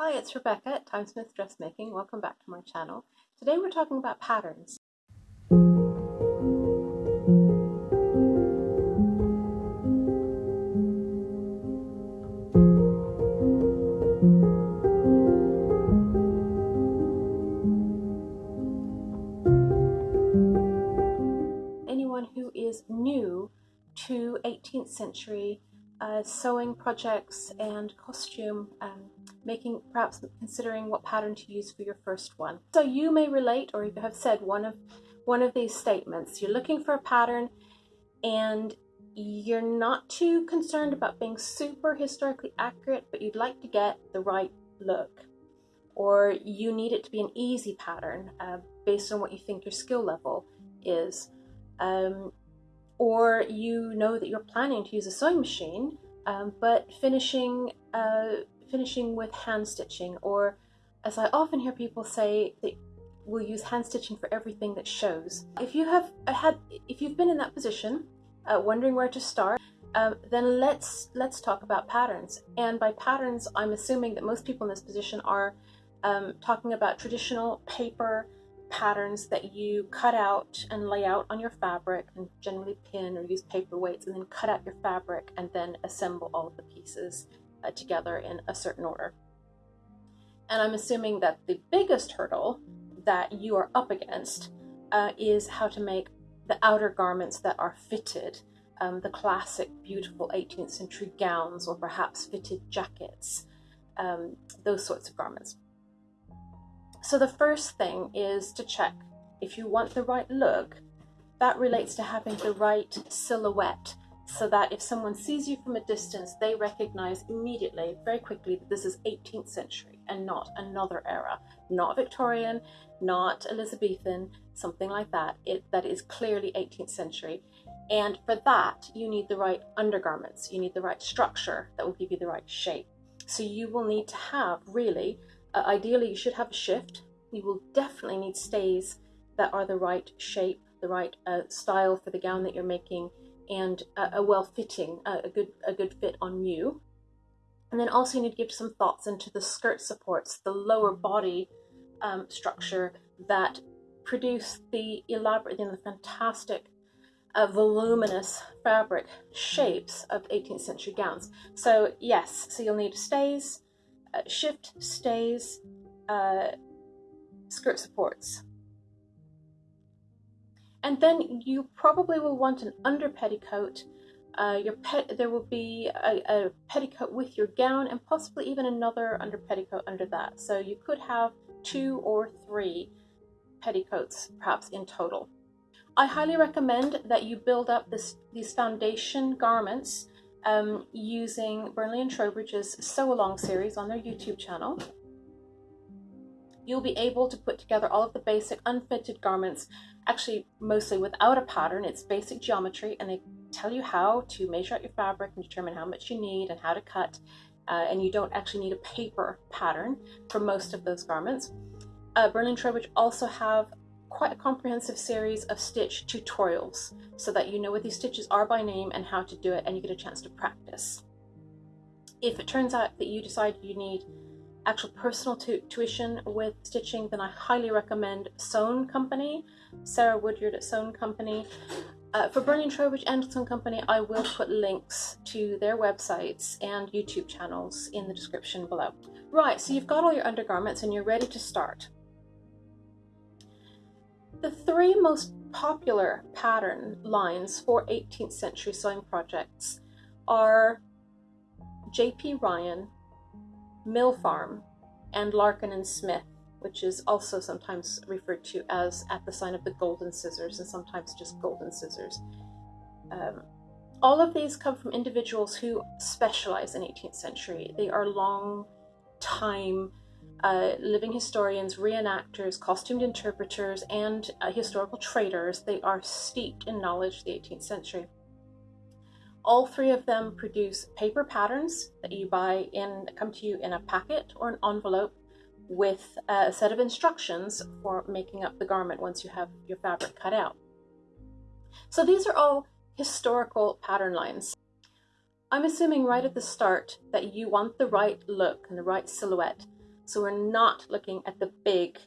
Hi, it's Rebecca at Timesmith Dressmaking. Welcome back to my channel. Today we're talking about patterns. Anyone who is new to 18th century uh, sewing projects and costume um, making, perhaps considering what pattern to use for your first one. So you may relate or you have said one of one of these statements. You're looking for a pattern and you're not too concerned about being super historically accurate, but you'd like to get the right look. Or you need it to be an easy pattern uh, based on what you think your skill level is. Um, or you know that you're planning to use a sewing machine, um, but finishing uh, finishing with hand stitching, or as I often hear people say, that we'll use hand stitching for everything that shows. If you have had, if you've been in that position, uh, wondering where to start, um, then let's let's talk about patterns. And by patterns, I'm assuming that most people in this position are um, talking about traditional paper patterns that you cut out and lay out on your fabric and generally pin or use paper weights and then cut out your fabric and then assemble all of the pieces uh, together in a certain order. And I'm assuming that the biggest hurdle that you are up against uh, is how to make the outer garments that are fitted, um, the classic beautiful 18th century gowns or perhaps fitted jackets, um, those sorts of garments. So the first thing is to check if you want the right look, that relates to having the right silhouette so that if someone sees you from a distance, they recognize immediately, very quickly, that this is 18th century and not another era, not Victorian, not Elizabethan, something like that. It, that is clearly 18th century. And for that, you need the right undergarments. You need the right structure that will give you the right shape. So you will need to have really uh, ideally, you should have a shift. You will definitely need stays that are the right shape, the right uh, style for the gown that you're making, and a, a well-fitting, uh, a good, a good fit on you. And then also you need to give some thoughts into the skirt supports, the lower body um, structure that produce the elaborate the fantastic uh, voluminous fabric shapes of 18th century gowns. So yes, so you'll need stays, uh, shift stays, uh, skirt supports. And then you probably will want an under petticoat. Uh, your pet, there will be a, a, petticoat with your gown and possibly even another under petticoat under that. So you could have two or three petticoats perhaps in total. I highly recommend that you build up this, these foundation garments um, using Burnley and Trowbridge's Sew Along series on their YouTube channel. You'll be able to put together all of the basic unfitted garments, actually mostly without a pattern. It's basic geometry and they tell you how to measure out your fabric and determine how much you need and how to cut. Uh, and you don't actually need a paper pattern for most of those garments. Uh, and Trowbridge also have quite a comprehensive series of stitch tutorials so that you know what these stitches are by name and how to do it and you get a chance to practice. If it turns out that you decide you need actual personal tuition with stitching, then I highly recommend Sewn Company, Sarah Woodyard at Sewn Company. Uh, for and Trowbridge and Sewn Company, I will put links to their websites and YouTube channels in the description below. Right, so you've got all your undergarments and you're ready to start. The three most popular pattern lines for 18th century sewing projects are J.P. Ryan, Mill Farm, and Larkin and Smith, which is also sometimes referred to as at the sign of the golden scissors and sometimes just golden scissors. Um, all of these come from individuals who specialize in 18th century. They are long time uh, living historians, reenactors, costumed interpreters, and uh, historical traders. They are steeped in knowledge of the 18th century. All three of them produce paper patterns that you buy in, come to you in a packet or an envelope with a set of instructions for making up the garment once you have your fabric cut out. So these are all historical pattern lines. I'm assuming right at the start that you want the right look and the right silhouette So we're not looking at the big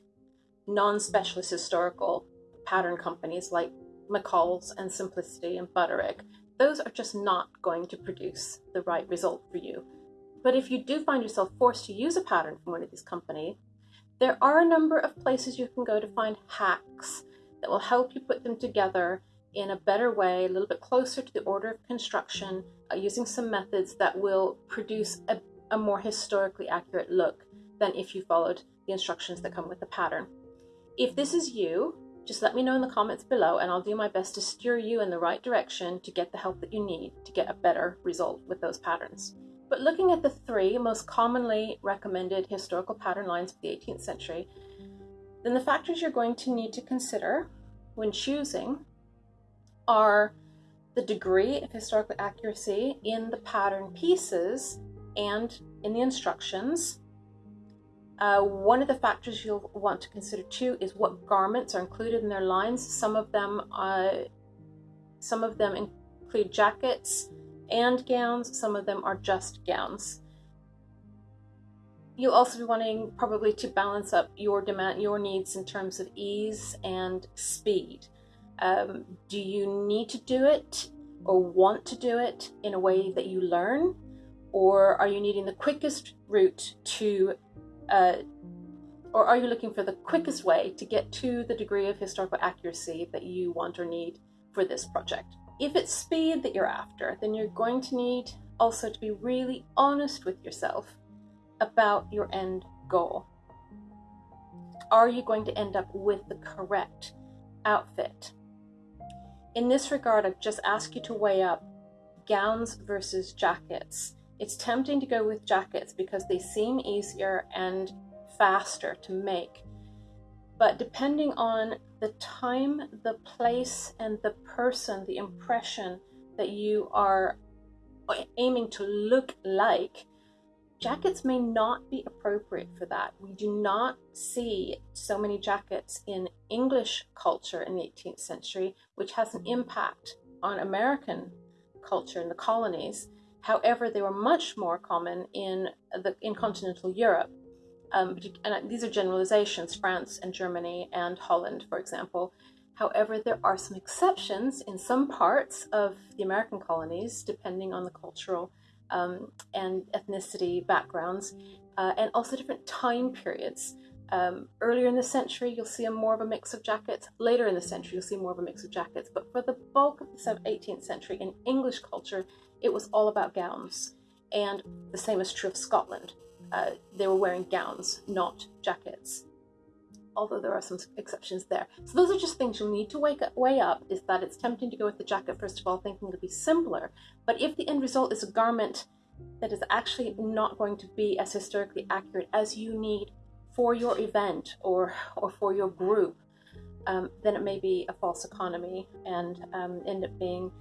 non-specialist historical pattern companies like McCall's and Simplicity and Butterick. Those are just not going to produce the right result for you. But if you do find yourself forced to use a pattern from one of these companies, there are a number of places you can go to find hacks that will help you put them together in a better way, a little bit closer to the order of construction, uh, using some methods that will produce a, a more historically accurate look than if you followed the instructions that come with the pattern. If this is you, just let me know in the comments below and I'll do my best to steer you in the right direction to get the help that you need to get a better result with those patterns. But looking at the three most commonly recommended historical pattern lines of the 18th century, then the factors you're going to need to consider when choosing are the degree of historical accuracy in the pattern pieces and in the instructions. Uh, one of the factors you'll want to consider too is what garments are included in their lines. Some of them, uh, some of them include jackets and gowns. Some of them are just gowns. You'll also be wanting probably to balance up your demand, your needs in terms of ease and speed. Um, do you need to do it or want to do it in a way that you learn? Or are you needing the quickest route to, uh, or are you looking for the quickest way to get to the degree of historical accuracy that you want or need for this project? If it's speed that you're after, then you're going to need also to be really honest with yourself about your end goal. Are you going to end up with the correct outfit? In this regard, I've just ask you to weigh up gowns versus jackets. It's tempting to go with jackets because they seem easier and faster to make. But depending on the time, the place, and the person, the impression that you are aiming to look like, jackets may not be appropriate for that. We do not see so many jackets in English culture in the 18th century, which has an impact on American culture in the colonies. However, they were much more common in the in continental Europe. Um, and these are generalizations, France and Germany and Holland, for example. However, there are some exceptions in some parts of the American colonies, depending on the cultural um, and ethnicity backgrounds, uh, and also different time periods. Um, earlier in the century, you'll see a more of a mix of jackets. Later in the century, you'll see more of a mix of jackets. But for the bulk of the 18th century in English culture, it was all about gowns. And the same is true of Scotland. Uh, they were wearing gowns, not jackets although there are some exceptions there. So those are just things you'll need to wake up, weigh up, is that it's tempting to go with the jacket first of all, thinking it'll be simpler. But if the end result is a garment that is actually not going to be as historically accurate as you need for your event or, or for your group, um, then it may be a false economy and um, end up being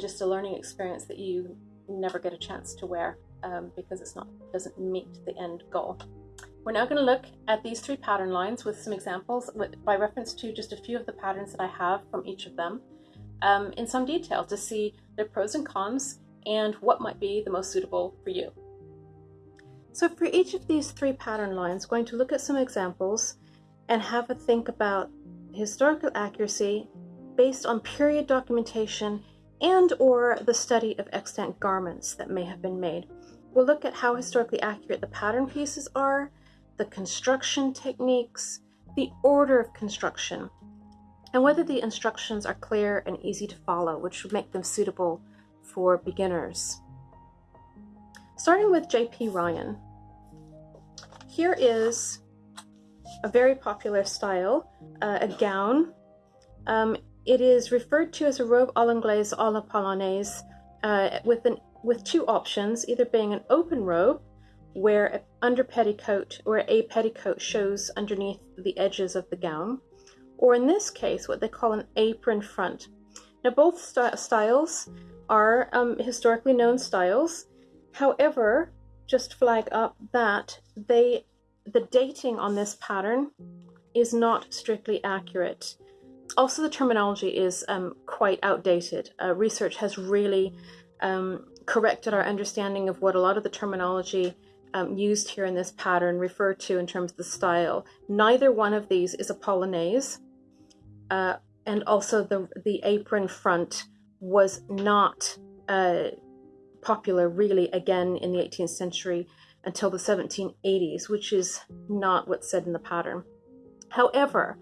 just a learning experience that you never get a chance to wear um, because it's not doesn't meet the end goal. We're now going to look at these three pattern lines with some examples with, by reference to just a few of the patterns that I have from each of them um, in some detail to see their pros and cons and what might be the most suitable for you. So for each of these three pattern lines, going to look at some examples and have a think about historical accuracy based on period documentation and or the study of extant garments that may have been made. We'll look at how historically accurate the pattern pieces are, the construction techniques, the order of construction, and whether the instructions are clear and easy to follow, which would make them suitable for beginners. Starting with J.P. Ryan, here is a very popular style, uh, a gown. Um, it is referred to as a robe à l'anglaise à la polonaise uh, with, an, with two options, either being an open robe where an under petticoat or a petticoat shows underneath the edges of the gown, or in this case, what they call an apron front. Now, both st styles are um, historically known styles. However, just flag up that they the dating on this pattern is not strictly accurate. Also, the terminology is um, quite outdated. Uh, research has really um, corrected our understanding of what a lot of the terminology um, used here in this pattern refer to in terms of the style. Neither one of these is a polonaise, uh, and also the, the apron front was not uh, popular really again in the 18th century until the 1780s, which is not what's said in the pattern. However,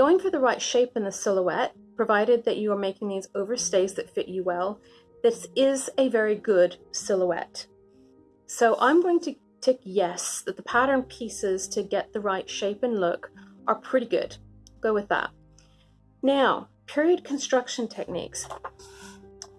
going for the right shape in the silhouette, provided that you are making these overstays that fit you well, this is a very good silhouette. So I'm going to tick yes, that the pattern pieces to get the right shape and look are pretty good. Go with that. Now, period construction techniques.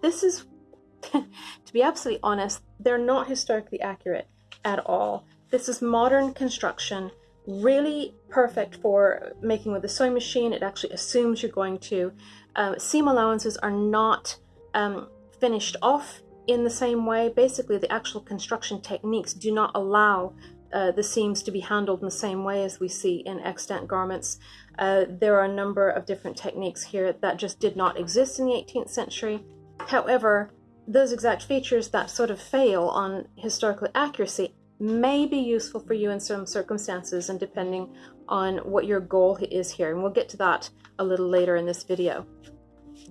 This is, to be absolutely honest, they're not historically accurate at all. This is modern construction, really perfect for making with a sewing machine. It actually assumes you're going to. Um, seam allowances are not um, finished off in the same way. Basically, the actual construction techniques do not allow uh, the seams to be handled in the same way as we see in extant garments. Uh, there are a number of different techniques here that just did not exist in the 18th century. However, those exact features that sort of fail on historical accuracy may be useful for you in some circumstances and depending on what your goal is here. And we'll get to that a little later in this video.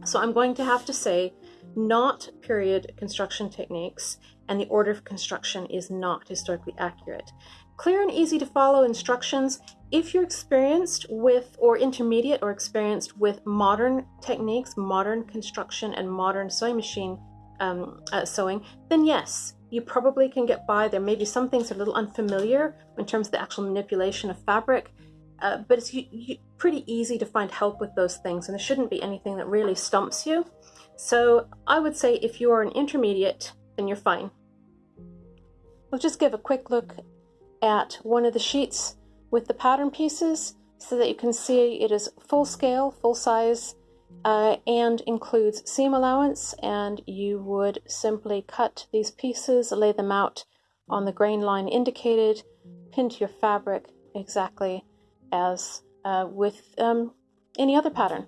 So I'm going to have to say not period construction techniques and the order of construction is not historically accurate. Clear and easy to follow instructions. If you're experienced with or intermediate or experienced with modern techniques, modern construction and modern sewing machine um, uh, sewing, then yes, you probably can get by. There may be some things are a little unfamiliar in terms of the actual manipulation of fabric, uh, but it's you, you, pretty easy to find help with those things and there shouldn't be anything that really stumps you. So I would say if you're an intermediate, then you're fine. We'll just give a quick look at one of the sheets with the pattern pieces so that you can see it is full scale, full size, uh, and includes seam allowance and you would simply cut these pieces, lay them out on the grain line indicated, pin to your fabric exactly as uh, with um, any other pattern.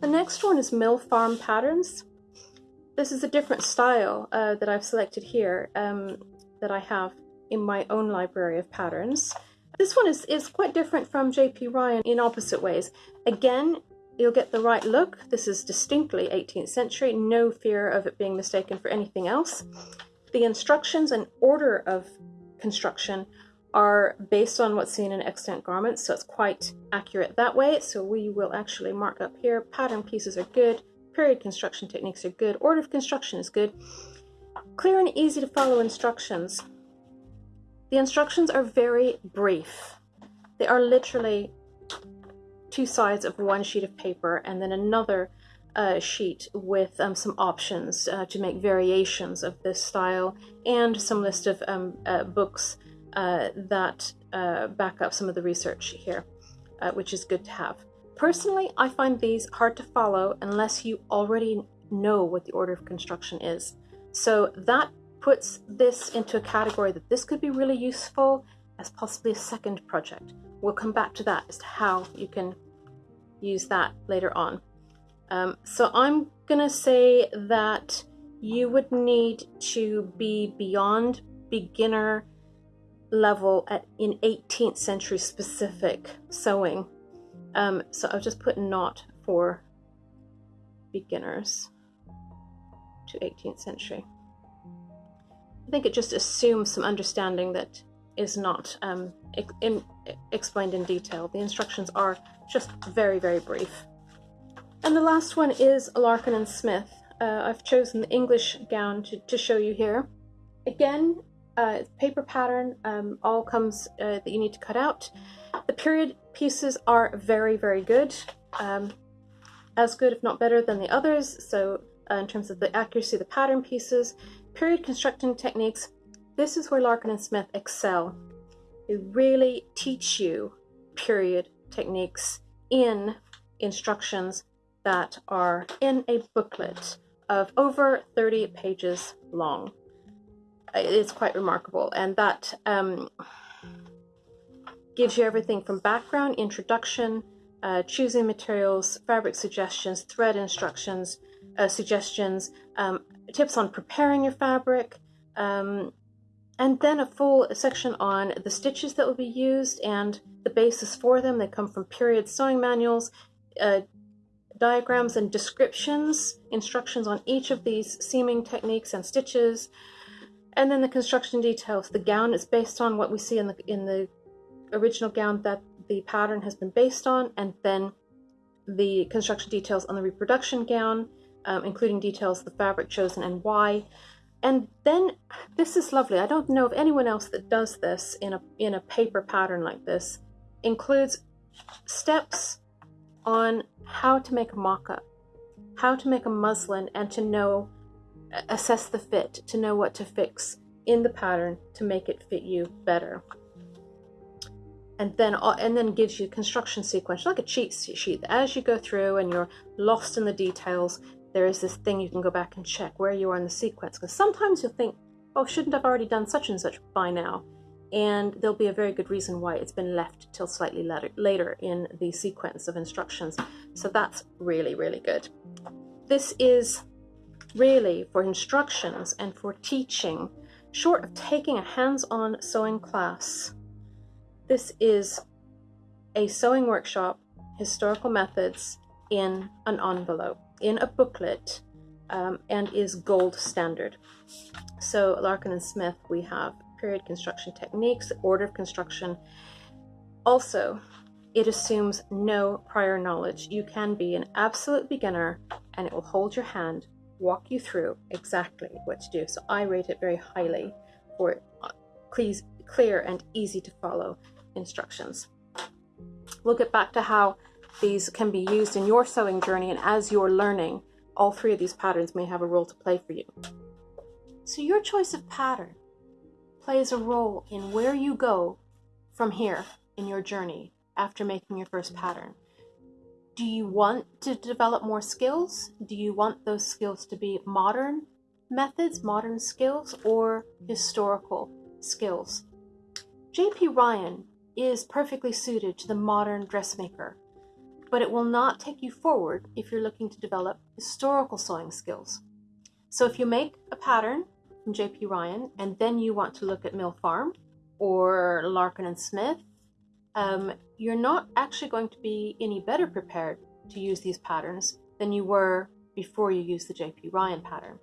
The next one is Mill Farm Patterns. This is a different style uh, that I've selected here um, that I have in my own library of patterns. This one is, is quite different from JP Ryan in opposite ways. Again, you'll get the right look. This is distinctly 18th century, no fear of it being mistaken for anything else. The instructions and order of construction are based on what's seen in extant garments, so it's quite accurate that way. So we will actually mark up here, pattern pieces are good, period construction techniques are good, order of construction is good. Clear and easy to follow instructions. The instructions are very brief. They are literally two sides of one sheet of paper and then another uh, sheet with um, some options uh, to make variations of this style and some list of um, uh, books uh, that uh, back up some of the research here, uh, which is good to have. Personally, I find these hard to follow unless you already know what the order of construction is. So that puts this into a category that this could be really useful as possibly a second project. We'll come back to that as to how you can use that later on. Um, so I'm gonna say that you would need to be beyond beginner level at in 18th century specific sewing. Um, so I'll just put not for beginners to 18th century. I think it just assumes some understanding that is not um, in, explained in detail. The instructions are just very, very brief. And the last one is Larkin and Smith. Uh, I've chosen the English gown to, to show you here. Again, uh, paper pattern um, all comes uh, that you need to cut out. The period pieces are very, very good. Um, as good, if not better, than the others. So uh, in terms of the accuracy of the pattern pieces, period constructing techniques, this is where Larkin and Smith excel. They really teach you period techniques in instructions that are in a booklet of over 30 pages long it's quite remarkable. And that um, gives you everything from background, introduction, uh, choosing materials, fabric suggestions, thread instructions, uh, suggestions, um, tips on preparing your fabric, um, and then a full section on the stitches that will be used and the basis for them. They come from period sewing manuals, uh, diagrams and descriptions, instructions on each of these seaming techniques and stitches, and then the construction details. The gown is based on what we see in the in the original gown that the pattern has been based on, and then the construction details on the reproduction gown, um, including details of the fabric chosen and why. And then this is lovely. I don't know of anyone else that does this in a in a paper pattern like this. Includes steps on how to make a mock-up, how to make a muslin and to know assess the fit, to know what to fix in the pattern to make it fit you better. And then uh, and then gives you construction sequence like a cheat sheet. As you go through and you're lost in the details, there is this thing you can go back and check where you are in the sequence. Because sometimes you'll think, oh, shouldn't I've already done such and such by now? And there'll be a very good reason why it's been left till slightly later, later in the sequence of instructions. So that's really, really good. This is really for instructions and for teaching, short of taking a hands-on sewing class. This is a sewing workshop, historical methods in an envelope in a booklet um, and is gold standard. So Larkin and Smith, we have period construction techniques, order of construction. Also, it assumes no prior knowledge. You can be an absolute beginner and it will hold your hand, walk you through exactly what to do. So I rate it very highly for clear and easy to follow instructions. We'll get back to how these can be used in your sewing journey and as you're learning, all three of these patterns may have a role to play for you. So your choice of pattern plays a role in where you go from here in your journey after making your first pattern. Do you want to develop more skills? Do you want those skills to be modern methods, modern skills, or historical skills? J.P. Ryan is perfectly suited to the modern dressmaker but it will not take you forward if you're looking to develop historical sewing skills. So if you make a pattern from J.P. Ryan and then you want to look at Mill Farm or Larkin and Smith, um, you're not actually going to be any better prepared to use these patterns than you were before you used the J.P. Ryan pattern.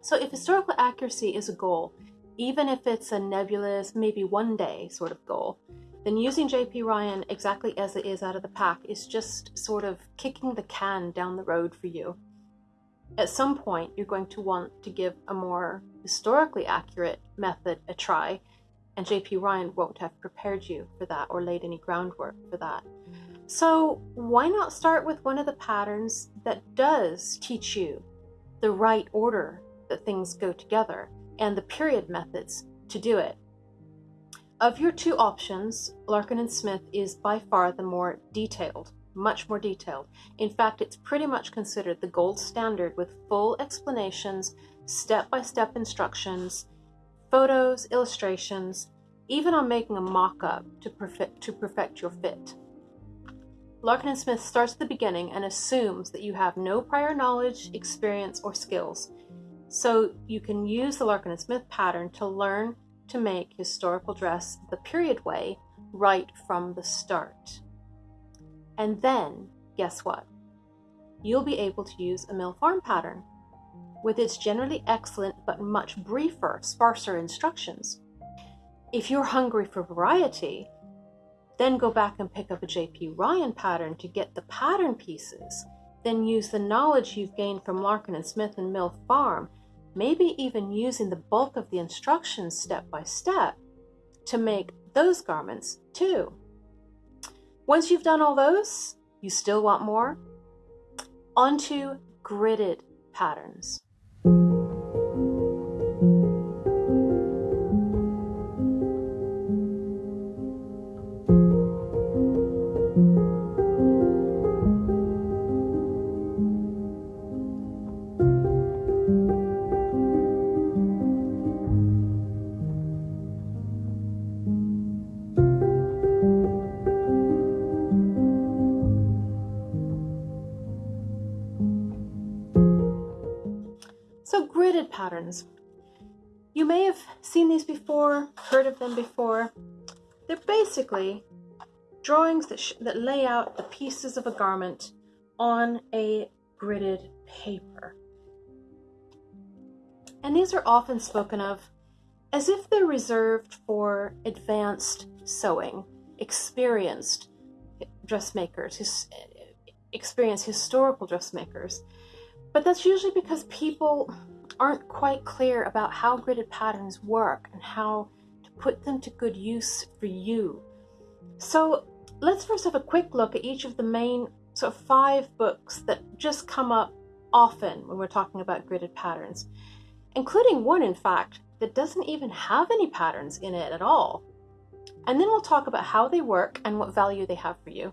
So if historical accuracy is a goal, even if it's a nebulous, maybe one day sort of goal, then using JP Ryan exactly as it is out of the pack is just sort of kicking the can down the road for you. At some point, you're going to want to give a more historically accurate method a try, and JP Ryan won't have prepared you for that or laid any groundwork for that. So, why not start with one of the patterns that does teach you the right order that things go together and the period methods to do it? Of your two options, Larkin and Smith is by far the more detailed, much more detailed. In fact, it's pretty much considered the gold standard with full explanations, step-by-step instructions, photos, illustrations, even on making a mock-up to perfect, to perfect your fit. Larkin and Smith starts at the beginning and assumes that you have no prior knowledge, experience, or skills. So you can use the Larkin and Smith pattern to learn to make historical dress the period way right from the start. And then, guess what? You'll be able to use a mill farm pattern with its generally excellent but much briefer, sparser instructions. If you're hungry for variety, then go back and pick up a JP Ryan pattern to get the pattern pieces. Then use the knowledge you've gained from Larkin and Smith and Mill Farm maybe even using the bulk of the instructions step by step to make those garments too. Once you've done all those, you still want more? Onto gridded patterns. Patterns. You may have seen these before, heard of them before. They're basically drawings that, sh- that lay out the pieces of a garment on a gridded paper. And these are often spoken of as if they're reserved for advanced sewing, experienced dressmakers, his, experienced historical dressmakers. But that's usually because people aren't quite clear about how gridded patterns work and how to put them to good use for you. So let's first have a quick look at each of the main sort of five books that just come up often when we're talking about gridded patterns, including one, in fact, that doesn't even have any patterns in it at all. And then we'll talk about how they work and what value they have for you.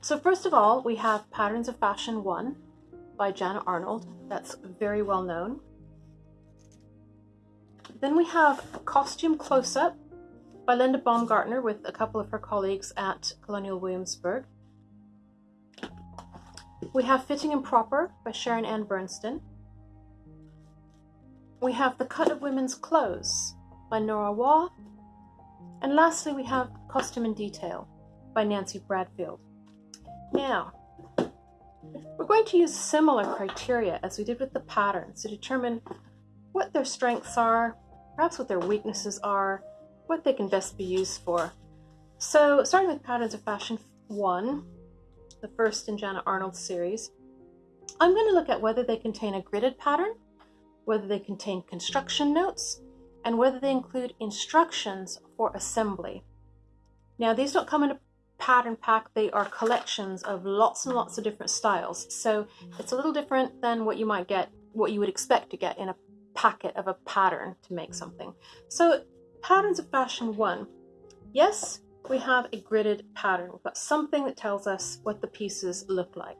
So first of all, we have Patterns of Fashion 1 by Janet Arnold. That's very well known. Then we have Costume Close-Up by Linda Baumgarten with a couple of her colleagues at Colonial Williamsburg. We have Fitting and Proper by Sharon Ann Burnston. We have The Cut of Women's Clothes by Nora Waugh. And lastly, we have Costume in Detail by Nancy Bradfield. Now, we're going to use similar criteria as we did with the patterns to determine what their strengths are, perhaps what their weaknesses are, what they can best be used for. So, starting with Patterns of Fashion 1, the first in Janet Arnold's series, I'm going to look at whether they contain a gridded pattern, whether they contain construction notes, and whether they include instructions for assembly. Now, these don't come in a pattern pack, they are collections of lots and lots of different styles. So it's a little different than what you might get, what you would expect to get in a packet of a pattern to make something. So patterns of fashion one. Yes, we have a gridded pattern. We've got something that tells us what the pieces look like.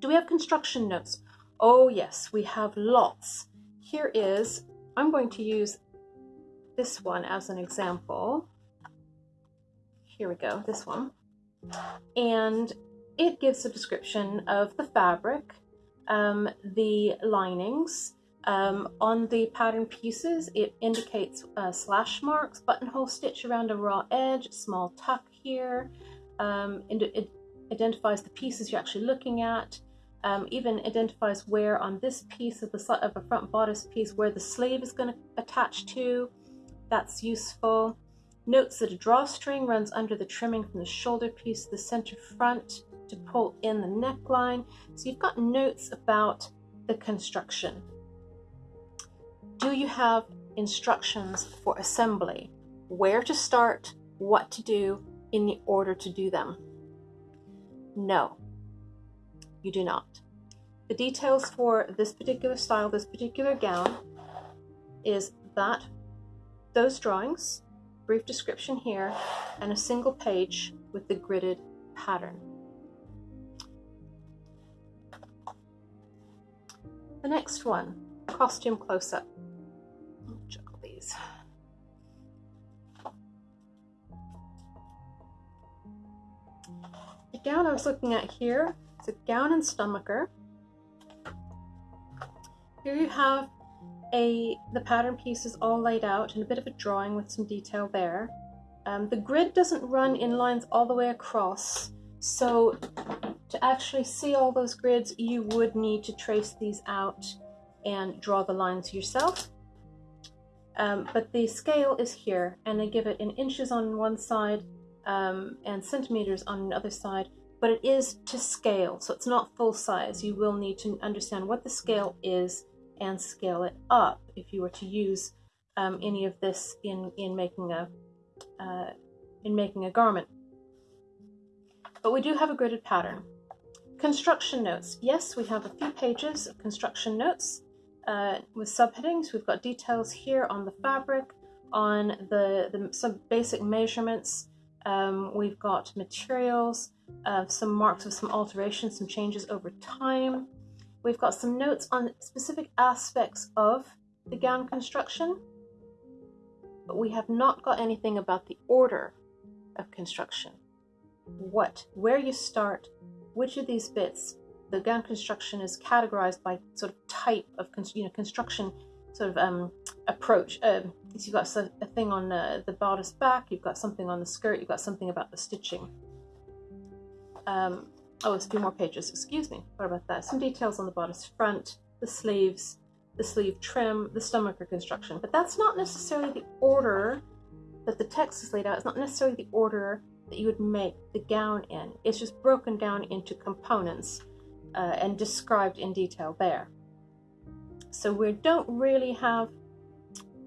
Do we have construction notes? Oh yes, we have lots. Here is, I'm going to use this one as an example. Here we go, this one. And it gives a description of the fabric, um, the linings. Um, on the pattern pieces, it indicates uh, slash marks, buttonhole stitch around a raw edge, small tuck here. Um, it identifies the pieces you're actually looking at. Um, even identifies where on this piece of the of a front bodice piece where the sleeve is going to attach to. That's useful. Notes that a drawstring runs under the trimming from the shoulder piece to the center front to pull in the neckline. So you've got notes about the construction. Do you have instructions for assembly? Where to start, what to do, in the order to do them? No, you do not. The details for this particular style, this particular gown, is that those drawings brief description here, and a single page with the gridded pattern. The next one, costume close-up. Juggle these. The gown I was looking at here is a gown and stomacher. Here you have a the pattern piece is all laid out and a bit of a drawing with some detail there. Um, the grid doesn't run in lines all the way across, so to actually see all those grids, you would need to trace these out and draw the lines yourself. Um, but the scale is here, and they give it in inches on one side um, and centimeters on the other side, but it is to scale, so it's not full size. You will need to understand what the scale is and scale it up if you were to use um, any of this in in making a uh, in making a garment. But we do have a gridded pattern. Construction notes. Yes, we have a few pages of construction notes uh, with subheadings. We've got details here on the fabric, on the, the some basic measurements. Um, we've got materials, uh, some marks of some alterations, some changes over time. We've got some notes on specific aspects of the gown construction, but we have not got anything about the order of construction. What, where you start, which of these bits, the gown construction is categorized by sort of type of you know construction, sort of um, approach. Uh, you've got a thing on uh, the bodice back, you've got something on the skirt, you've got something about the stitching. Um, oh, it's a few more pages, excuse me. What about that? Some details on the bodice front, the sleeves, the sleeve trim, the stomacher construction. But that's not necessarily the order that the text is laid out. It's not necessarily the order that you would make the gown in. It's just broken down into components uh, and described in detail there. So we don't really have,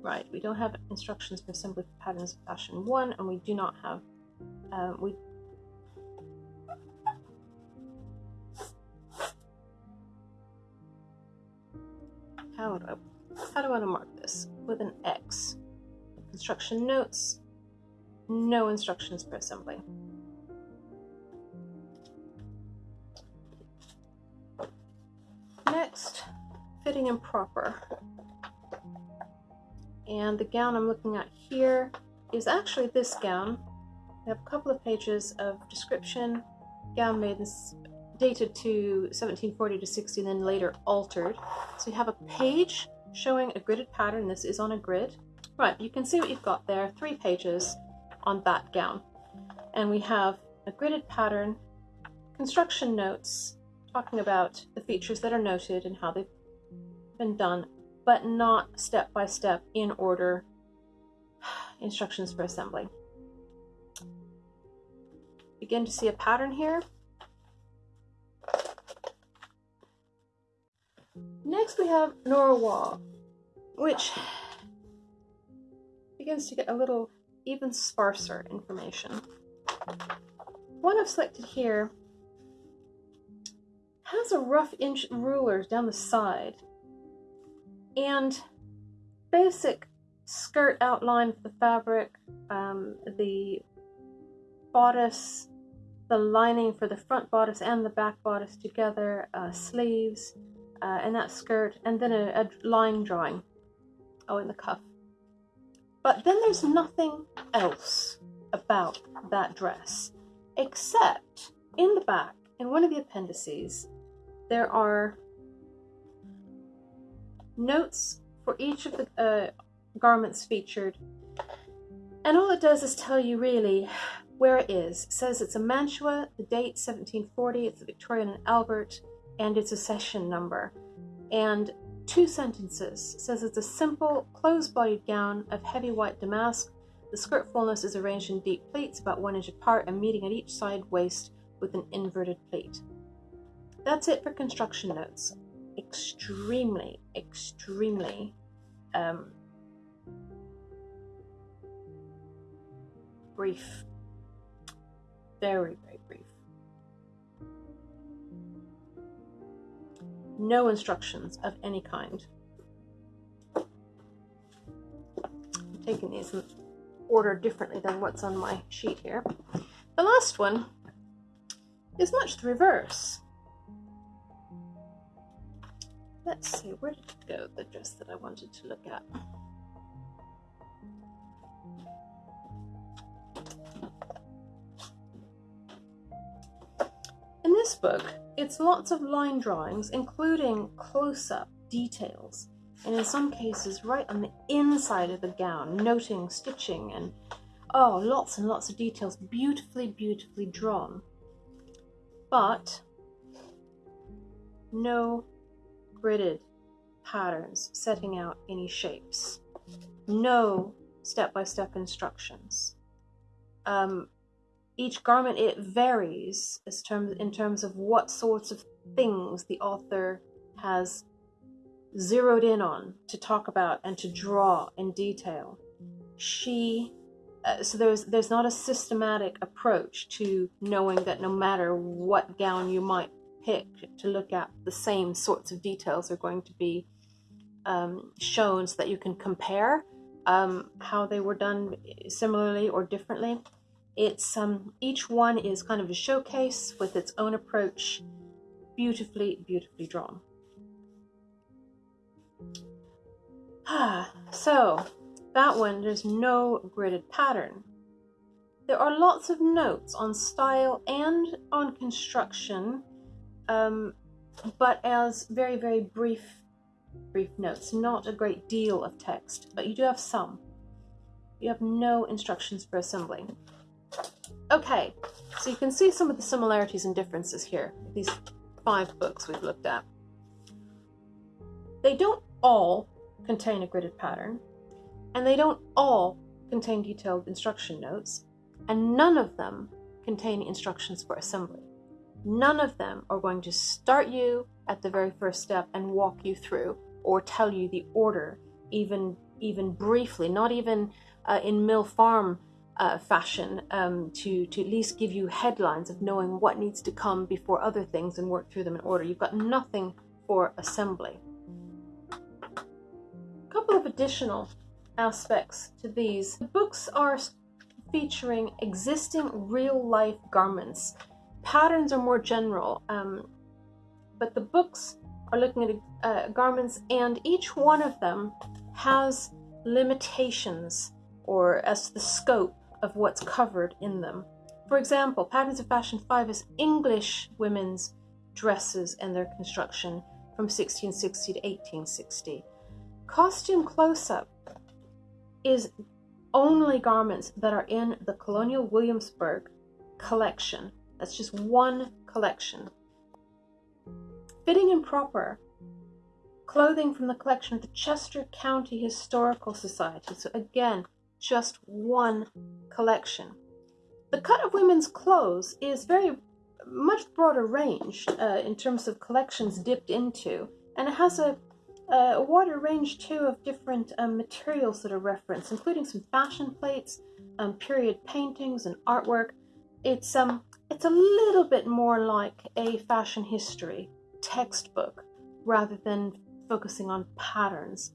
right, we don't have instructions for assembly patterns of fashion one, and we do not have, uh, we how do I, how do I want to mark this? With an X. Construction notes, no instructions for assembly. Next, fitting and proper. And the gown I'm looking at here is actually this gown. I have a couple of pages of description, gown made dated to 1740 to 60 and then later altered. So you have a page showing a gridded pattern. This is on a grid. Right, you can see what you've got there. Three pages on that gown. And we have a gridded pattern, construction notes talking about the features that are noted and how they've been done, but not step by step in order instructions for assembly. Begin to see a pattern here. Next we have Nora Waugh's, which begins to get a little even sparser information. One I've selected here has a rough inch rulers down the side and basic skirt outline for the fabric, um, the bodice, the lining for the front bodice and the back bodice together, uh, sleeves, uh, and that skirt, and then a, a line drawing. Oh, in the cuff. But then there's nothing else about that dress, except in the back, in one of the appendices, there are notes for each of the uh, garments featured. And all it does is tell you really where it is. It says it's a Mantua, the date 1740, it's a Victoria and Albert, and it's accession number. And two sentences says it's a simple, close-bodied gown of heavy white damask. The skirt fullness is arranged in deep pleats about one inch apart and meeting at each side waist with an inverted pleat. That's it for construction notes. Extremely, extremely um, brief. Very, no instructions of any kind. I'm taking these in order differently than what's on my sheet here. The last one is much the reverse. Let's see, where did it go, the dress that I wanted to look at? In this book, it's lots of line drawings, including close-up details, and in some cases right on the inside of the gown, noting stitching and, oh, lots and lots of details, beautifully, beautifully drawn. But no gridded patterns setting out any shapes. No step-by-step instructions. Um, each garment it varies as terms in terms of what sorts of things the author has zeroed in on to talk about and to draw in detail. She uh, so there's there's not a systematic approach to knowing that no matter what gown you might pick to look at, the same sorts of details are going to be um, shown so that you can compare um, how they were done similarly or differently. It's um, each one is kind of a showcase with its own approach, beautifully, beautifully drawn. Ah, so that one, there's no gridded pattern. There are lots of notes on style and on construction, um, but as very, very brief brief notes, not a great deal of text, but you do have some. You have no instructions for assembling. Okay, so you can see some of the similarities and differences here, these five books we've looked at. They don't all contain a gridded pattern, and they don't all contain detailed instruction notes, and none of them contain instructions for assembly. None of them are going to start you at the very first step and walk you through or tell you the order, even even briefly, not even uh, in mill farm uh, fashion, um, to to at least give you headlines of knowing what needs to come before other things and work through them in order. You've got nothing for assembly. A couple of additional aspects to these. The books are featuring existing real life garments. Patterns are more general, um, but the books are looking at uh, garments, and each one of them has limitations or as the scope of what's covered in them. For example, Patterns of Fashion 5 is English women's dresses and their construction from 1660 to 1860. Costume Close Up is only garments that are in the Colonial Williamsburg collection. That's just one collection. Fitting and proper clothing from the collection of the Chester County Historical Society. So, again, just one collection. The cut of women's clothes is very much broader range uh, in terms of collections dipped into, and it has a a wider range too of different um, materials that are referenced, including some fashion plates, um, period paintings, and artwork. It's um, it's a little bit more like a fashion history textbook rather than focusing on patterns.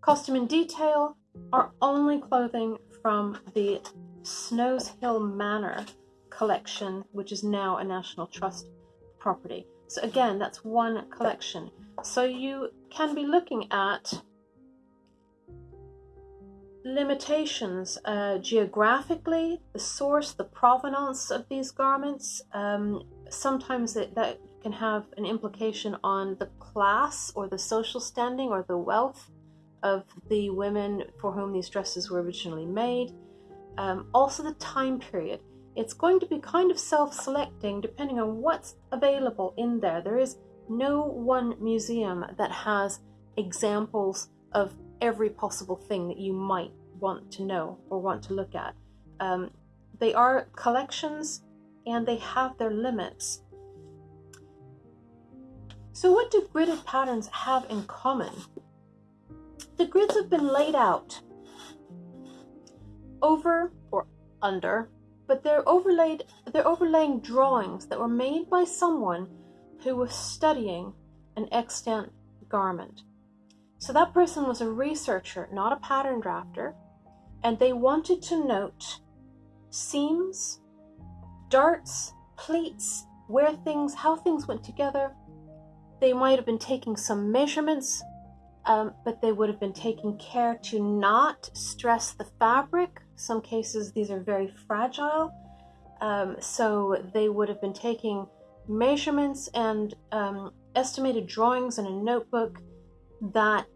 Costume in detail are only clothing from the Snowshill Manor collection, which is now a National Trust property. So again, that's one collection. So you can be looking at limitations uh, geographically, the source, the provenance of these garments. Um, sometimes it, that can have an implication on the class or the social standing or the wealth of the women for whom these dresses were originally made. Um, also, the time period. It's going to be kind of self selecting depending on what's available in there. There is no one museum that has examples of every possible thing that you might want to know or want to look at. Um, they are collections and they have their limits. So, what do gridded patterns have in common? The grids have been laid out over or under, but they're overlaid they're overlaying drawings that were made by someone who was studying an extant garment. So that person was a researcher, not a pattern drafter, and they wanted to note seams, darts, pleats, where things, how things went together. They might have been taking some measurements, um, but they would have been taking care to not stress the fabric. Some cases these are very fragile, um, so they would have been taking measurements and um, estimated drawings in a notebook that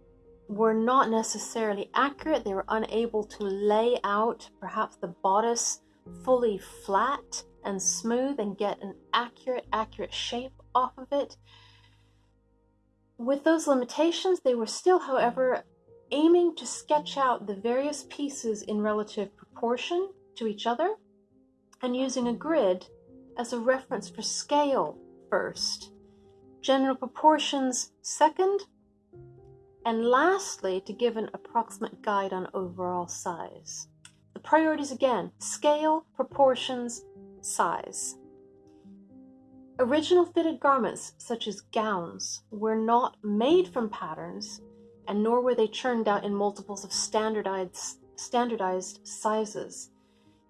were not necessarily accurate. They were unable to lay out perhaps the bodice fully flat and smooth and get an accurate, accurate shape off of it. With those limitations, they were still, however, aiming to sketch out the various pieces in relative proportion to each other and using a grid as a reference for scale first, general proportions second, and lastly, to give an approximate guide on overall size. The priorities again scale, proportions, size. Original fitted garments, such as gowns, were not made from patterns, and nor were they churned out in multiples of standardized, standardized sizes.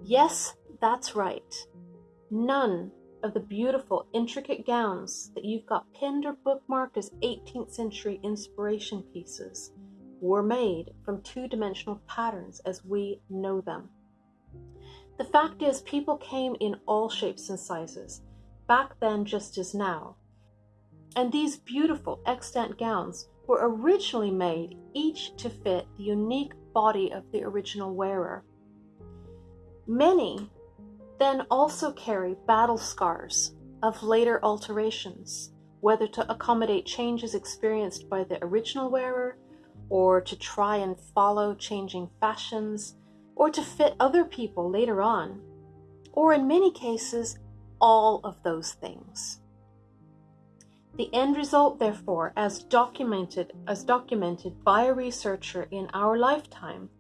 Yes, that's right. None of the beautiful, intricate gowns that you've got pinned or bookmarked as 18th century inspiration pieces were made from two dimensional patterns as we know them. The fact is, people came in all shapes and sizes, back then just as now. And these beautiful extant gowns were originally made each to fit the unique body of the original wearer. Many then also carry battle scars of later alterations, whether to accommodate changes experienced by the original wearer, or to try and follow changing fashions, or to fit other people later on, or in many cases, all of those things. The end result, therefore, as documented, as documented by a researcher in our lifetime,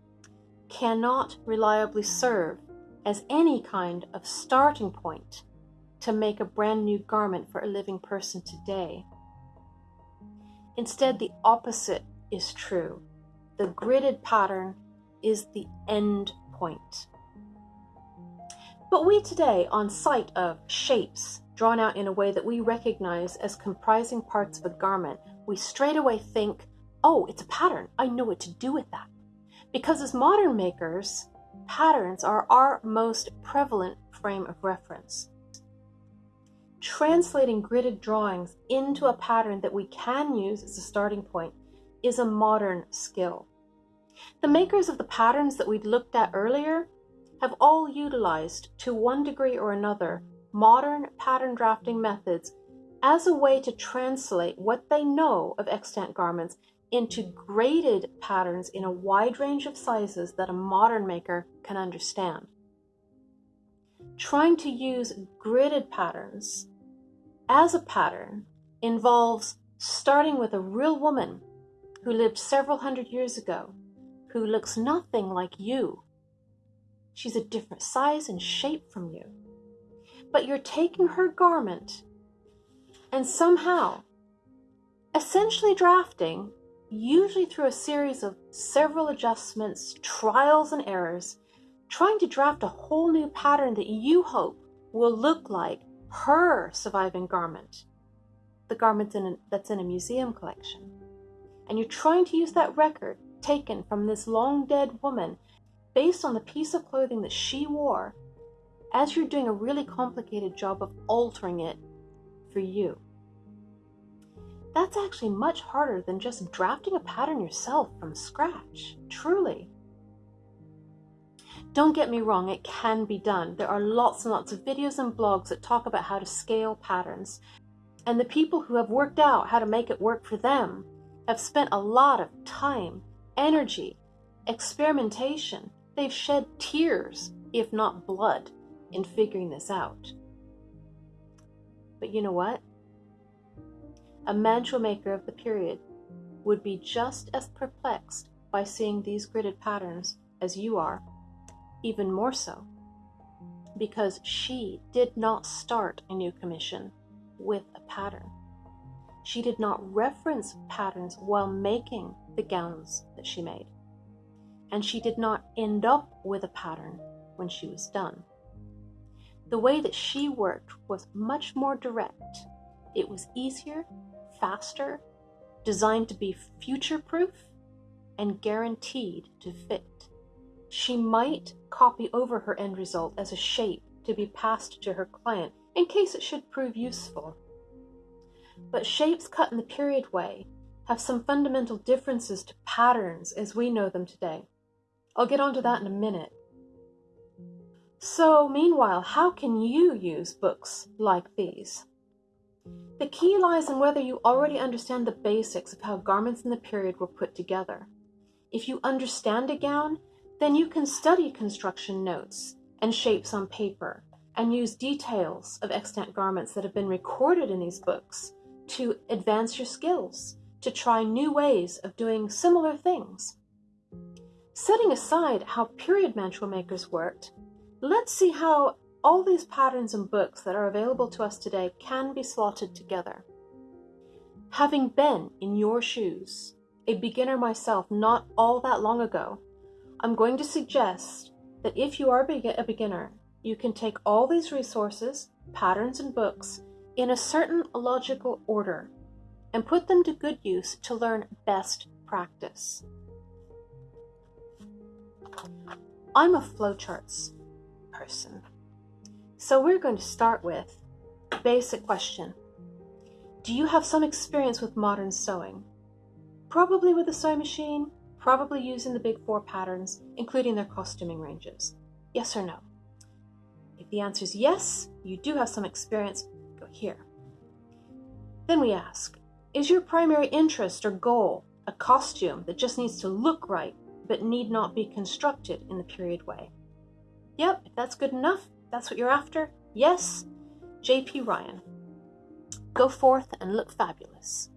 cannot reliably serve as any kind of starting point to make a brand new garment for a living person today. Instead, the opposite is true. The gridded pattern is the end point. But we today, on sight of shapes drawn out in a way that we recognize as comprising parts of a garment, we straightaway think, oh, it's a pattern. I know what to do with that. Because as modern makers, patterns are our most prevalent frame of reference. Translating gridded drawings into a pattern that we can use as a starting point is a modern skill. The makers of the patterns that we'd looked at earlier have all utilized, to one degree or another, modern pattern drafting methods as a way to translate what they know of extant garments into graded patterns in a wide range of sizes that a modern maker can understand. Trying to use gridded patterns as a pattern involves starting with a real woman who lived several hundred years ago, who looks nothing like you. She's a different size and shape from you. But you're taking her garment and somehow, essentially drafting usually through a series of several adjustments, trials, and errors, trying to draft a whole new pattern that you hope will look like her surviving garment, the garment in a, that's in a museum collection. And you're trying to use that record taken from this long dead woman based on the piece of clothing that she wore as you're doing a really complicated job of altering it for you that's actually much harder than just drafting a pattern yourself from scratch, truly. Don't get me wrong, it can be done. There are lots and lots of videos and blogs that talk about how to scale patterns. And the people who have worked out how to make it work for them have spent a lot of time, energy, experimentation. They've shed tears, if not blood, in figuring this out. But you know what? a mantua maker of the period, would be just as perplexed by seeing these gridded patterns as you are, even more so, because she did not start a new commission with a pattern. She did not reference patterns while making the gowns that she made. And she did not end up with a pattern when she was done. The way that she worked was much more direct. It was easier faster, designed to be future proof, and guaranteed to fit. She might copy over her end result as a shape to be passed to her client in case it should prove useful. But shapes cut in the period way have some fundamental differences to patterns as we know them today. I'll get onto that in a minute. So, meanwhile, how can you use books like these? The key lies in whether you already understand the basics of how garments in the period were put together. If you understand a gown, then you can study construction notes and shapes on paper and use details of extant garments that have been recorded in these books to advance your skills, to try new ways of doing similar things. Setting aside how period mantua makers worked, let's see how all these patterns and books that are available to us today can be slotted together. Having been in your shoes, a beginner myself not all that long ago, I'm going to suggest that if you are a beginner, you can take all these resources, patterns, and books in a certain logical order and put them to good use to learn best practice. I'm a flowcharts person. So we're going to start with basic question. Do you have some experience with modern sewing? Probably with a sewing machine, probably using the big four patterns, including their costuming ranges. Yes or no? If the answer is yes, you do have some experience, go here. Then we ask Is your primary interest or goal a costume that just needs to look right but need not be constructed in the period way? Yep, that's good enough, that's what you're after, yes, JP Ryan. Go forth and look fabulous.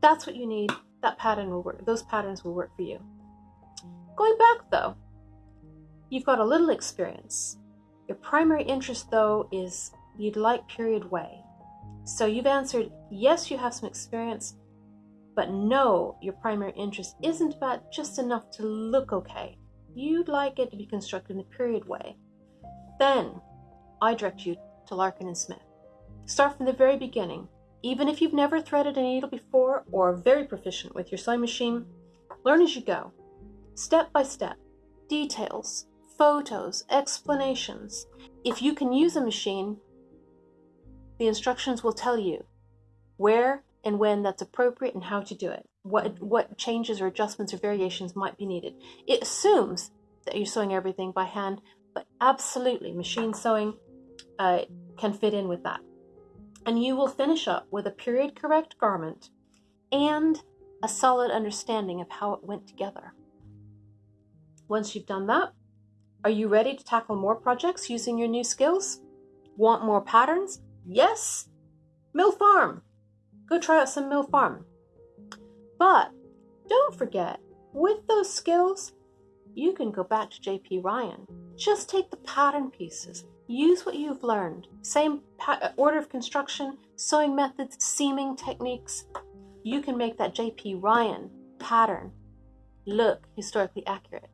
That's what you need. That pattern will work. Those patterns will work for you. Going back though, you've got a little experience. Your primary interest though is you'd like period way. So you've answered yes, you have some experience, but no, your primary interest isn't about just enough to look okay. You'd like it to be constructed in the period way. Then I direct you to Larkin and Smith. Start from the very beginning. Even if you've never threaded a needle before or are very proficient with your sewing machine, learn as you go, step by step, details, photos, explanations. If you can use a machine, the instructions will tell you where and when that's appropriate and how to do it, what, what changes or adjustments or variations might be needed. It assumes that you're sewing everything by hand, but absolutely, machine sewing uh, can fit in with that. And you will finish up with a period correct garment and a solid understanding of how it went together. Once you've done that, are you ready to tackle more projects using your new skills? Want more patterns? Yes! Mill Farm! Go try out some Mill Farm. But don't forget, with those skills, you can go back to JP Ryan. Just take the pattern pieces, use what you've learned. Same pa- uh, order of construction, sewing methods, seaming techniques. You can make that JP Ryan pattern look historically accurate.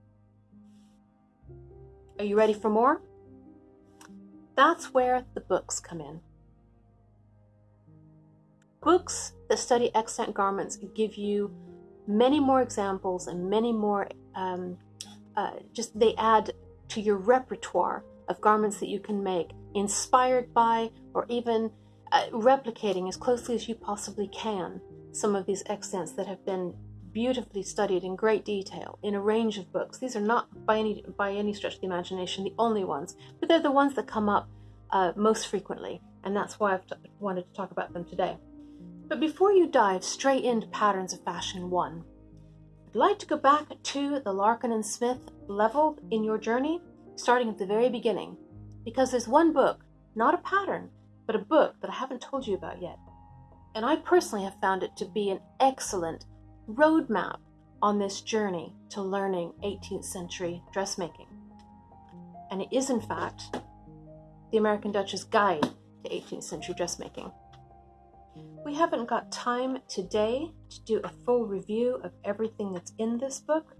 Are you ready for more? That's where the books come in. Books that study extant garments give you many more examples and many more um, uh, just they add to your repertoire of garments that you can make, inspired by or even uh, replicating as closely as you possibly can some of these extents that have been beautifully studied in great detail in a range of books. These are not by any by any stretch of the imagination the only ones, but they're the ones that come up uh, most frequently, and that's why I've t- wanted to talk about them today. But before you dive straight into Patterns of Fashion 1, I'd like to go back to the Larkin and Smith level in your journey, starting at the very beginning, because there's one book, not a pattern, but a book that I haven't told you about yet. And I personally have found it to be an excellent roadmap on this journey to learning 18th century dressmaking. And it is, in fact, the American Duchess Guide to 18th Century Dressmaking. We haven't got time today to do a full review of everything that's in this book.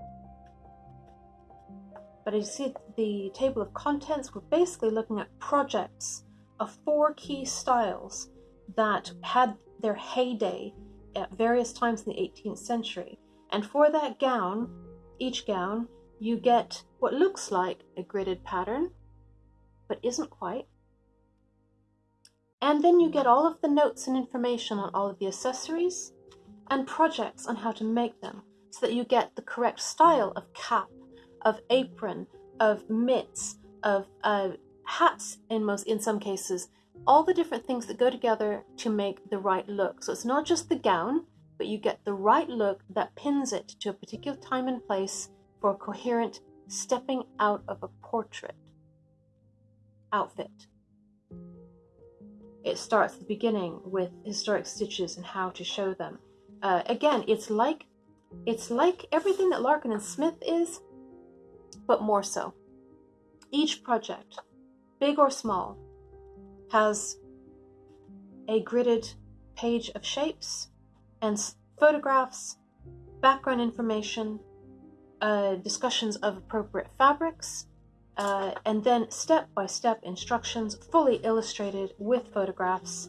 But as you see the table of contents, we're basically looking at projects of four key styles that had their heyday at various times in the 18th century. And for that gown, each gown, you get what looks like a gridded pattern, but isn't quite. And then you get all of the notes and information on all of the accessories and projects on how to make them so that you get the correct style of cap, of apron, of mitts, of uh, hats in most in some cases, all the different things that go together to make the right look. So it's not just the gown, but you get the right look that pins it to a particular time and place for a coherent stepping out of a portrait outfit. It starts at the beginning with historic stitches and how to show them. Uh, again, it's like it's like everything that Larkin and Smith is, but more so. Each project, big or small, has a gridded page of shapes and photographs, background information, uh, discussions of appropriate fabrics, uh, and then step by step instructions, fully illustrated with photographs,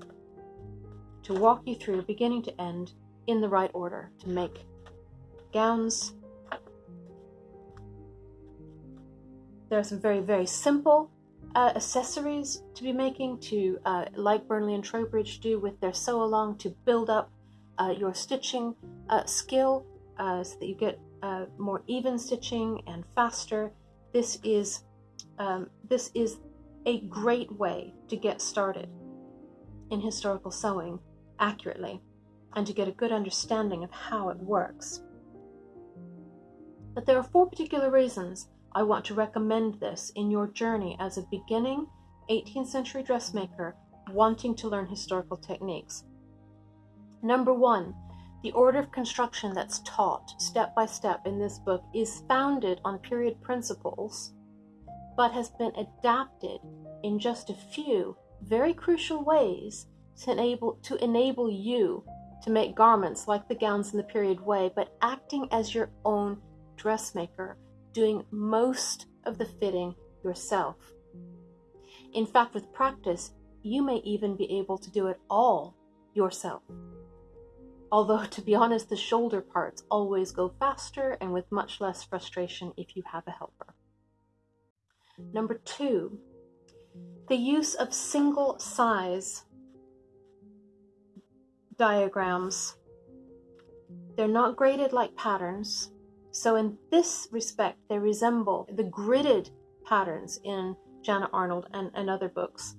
to walk you through beginning to end in the right order to make gowns. There are some very, very simple uh, accessories to be making to, uh, like Burnley and Trowbridge do with their sew along, to build up uh, your stitching uh, skill uh, so that you get uh, more even stitching and faster. This is um, this is a great way to get started in historical sewing accurately and to get a good understanding of how it works. But there are four particular reasons I want to recommend this in your journey as a beginning 18th century dressmaker wanting to learn historical techniques. Number one, the order of construction that's taught step by step in this book is founded on period principles, but has been adapted in just a few very crucial ways to enable, to enable you to make garments like the gowns in the period way, but acting as your own dressmaker, doing most of the fitting yourself. In fact, with practice, you may even be able to do it all yourself. Although, to be honest, the shoulder parts always go faster and with much less frustration if you have a helper. Number two, the use of single size diagrams. They're not graded like patterns, so in this respect, they resemble the gridded patterns in Janet Arnold and, and other books.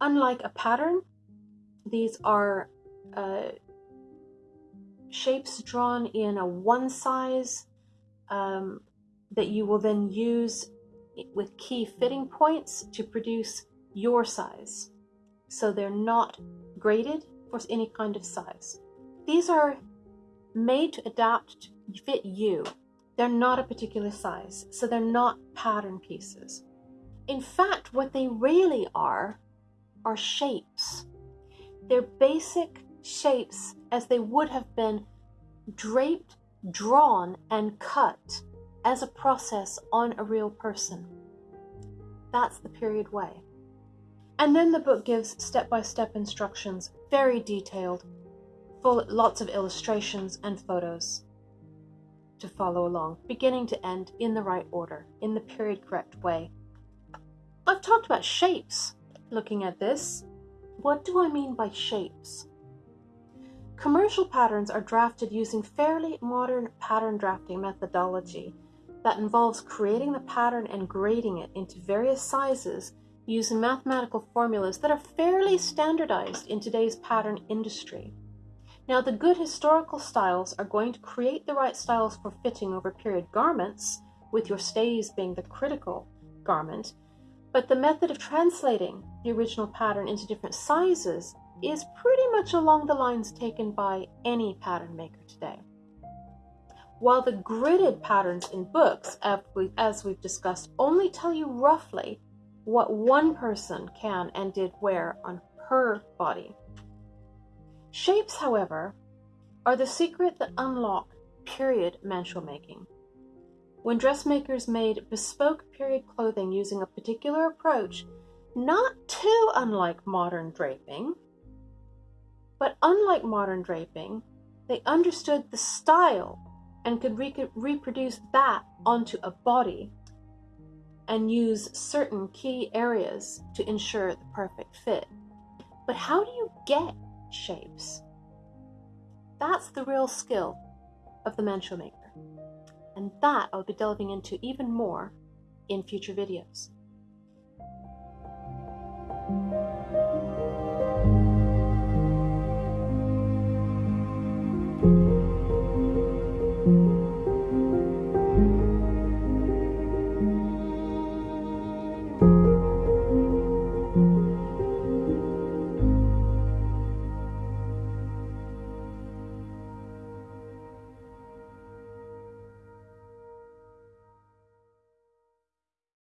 Unlike a pattern, these are uh, shapes drawn in a one size um, that you will then use with key fitting points to produce your size. So they're not graded for any kind of size. These are made to adapt to fit you. They're not a particular size, so they're not pattern pieces. In fact, what they really are are shapes. They're basic shapes as they would have been draped, drawn, and cut as a process on a real person. That's the period way. And then the book gives step by step instructions, very detailed, full lots of illustrations and photos to follow along, beginning to end in the right order, in the period correct way. I've talked about shapes looking at this. What do I mean by shapes? Commercial patterns are drafted using fairly modern pattern drafting methodology that involves creating the pattern and grading it into various sizes using mathematical formulas that are fairly standardized in today's pattern industry. Now, the good historical styles are going to create the right styles for fitting over period garments, with your stays being the critical garment, but the method of translating the original pattern into different sizes is pretty much along the lines taken by any pattern maker today. While the gridded patterns in books, as we've discussed, only tell you roughly what one person can and did wear on her body. Shapes, however, are the secret that unlock period mantua making. When dressmakers made bespoke period clothing using a particular approach, not too unlike modern draping, but unlike modern draping, they understood the style and could re- reproduce that onto a body and use certain key areas to ensure the perfect fit. But how do you get shapes? That's the real skill of the mantua maker. And that I'll be delving into even more in future videos.